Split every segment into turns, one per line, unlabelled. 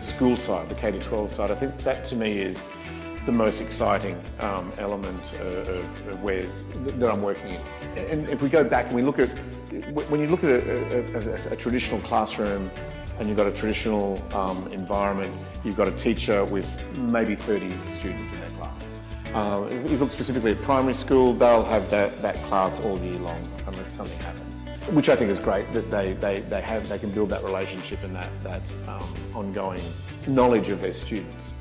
school side, the K-12 side, I think that to me is the most exciting um, element of, of, where that I'm working in. And if we go back and we look at, when you look at a, a, a traditional classroom and you've got a traditional um, environment, you've got a teacher with maybe 30 students in their class. Uh, if you look specifically at primary school, they'll have that, that class all year long unless something happens, which I think is great that they, they, they, have, they can build that relationship and that, that um, ongoing knowledge of their students.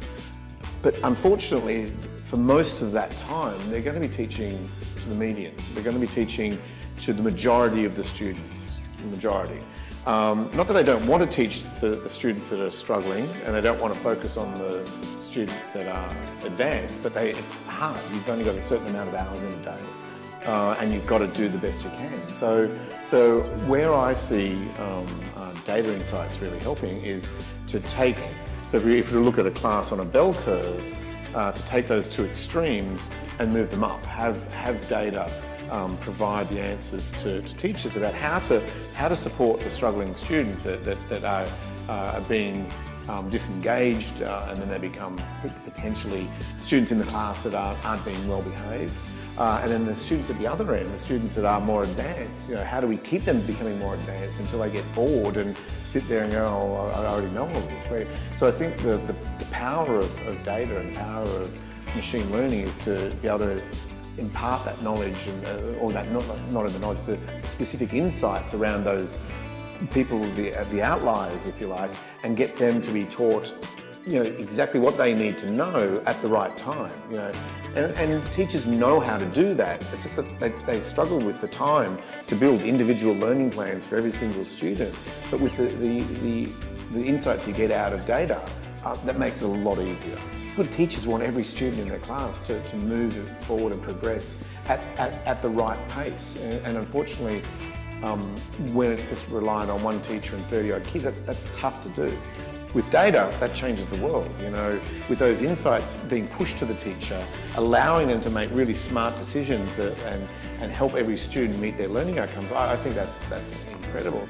But unfortunately, for most of that time, they're going to be teaching to the median. They're going to be teaching to the majority of the students, the majority. Um, not that they don't want to teach the, the, students that are struggling and they don't want to focus on the students that are advanced, but they, it's hard. You've only got a certain amount of hours in a day uh, and you've got to do the best you can. So, so where I see um, uh, data insights really helping is to take so if you, if we look at a class on a bell curve, uh, to take those two extremes and move them up, have, have data um, provide the answers to, to, teachers about how to, how to support the struggling students that, that, that are, uh, being um, disengaged uh, and then they become potentially students in the class that aren't, aren't being well behaved. Uh, and then the students at the other end, the students that are more advanced, you know, how do we keep them becoming more advanced until they get bored and sit there and go, oh, I already know all this. So I think the, the, the power of, of, data and power of machine learning is to be able to impart that knowledge, and, uh, or that, not, not the knowledge, the specific insights around those people, the, the outliers, if you like, and get them to be taught you know, exactly what they need to know at the right time, you know. And, and teachers know how to do that. It's just that they, they, struggle with the time to build individual learning plans for every single student. But with the, the, the, the insights you get out of data, uh, that makes it a lot easier. Good teachers want every student in their class to, to move forward and progress at, at, at the right pace. And, and unfortunately, um, when it's just relying on one teacher and 30 odd kids, that's, that's tough to do. With data, that changes the world, you know, with those insights being pushed to the teacher, allowing them to make really smart decisions and, and help every student meet their learning outcomes, I, I think that's, that's incredible.